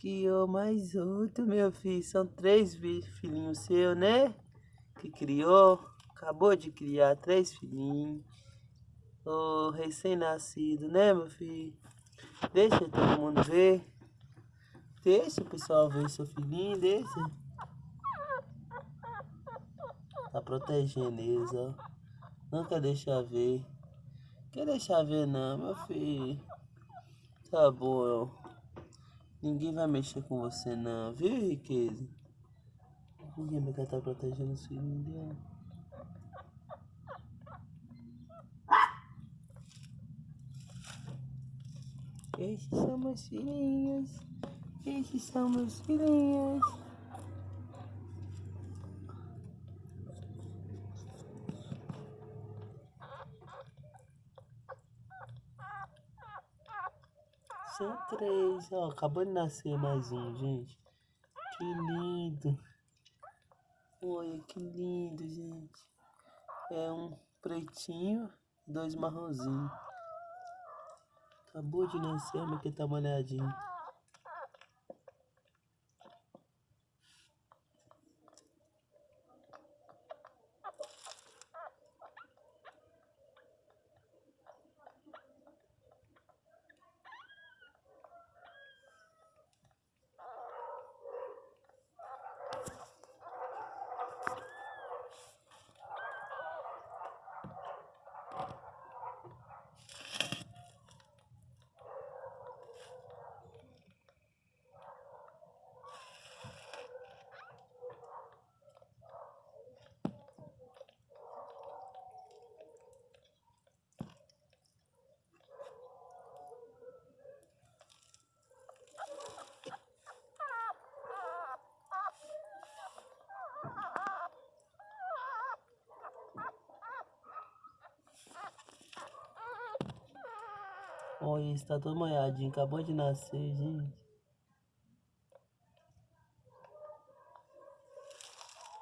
Criou mais outro, meu filho. São três filhinhos seus, né? Que criou. Acabou de criar três filhinhos. O recém-nascido, né, meu filho? Deixa todo mundo ver. Deixa o pessoal ver seu filhinho, deixa. Tá protegendo eles, ó. Não quer deixar ver. Quer deixar ver não, meu filho. Tá bom, ó. Ninguém vai mexer com você não, viu, riqueza? Ninguém vai estar protegendo os filhos dela. Esses são meus filhinhos. Esses são meus filhinhos. São três, ó. Acabou de nascer mais um, gente. Que lindo. Olha que lindo, gente. É um pretinho dois marronzinhos. Acabou de nascer, mas que tá molhadinho. Olha, está todo molhadinho, acabou de nascer, gente.